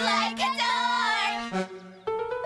like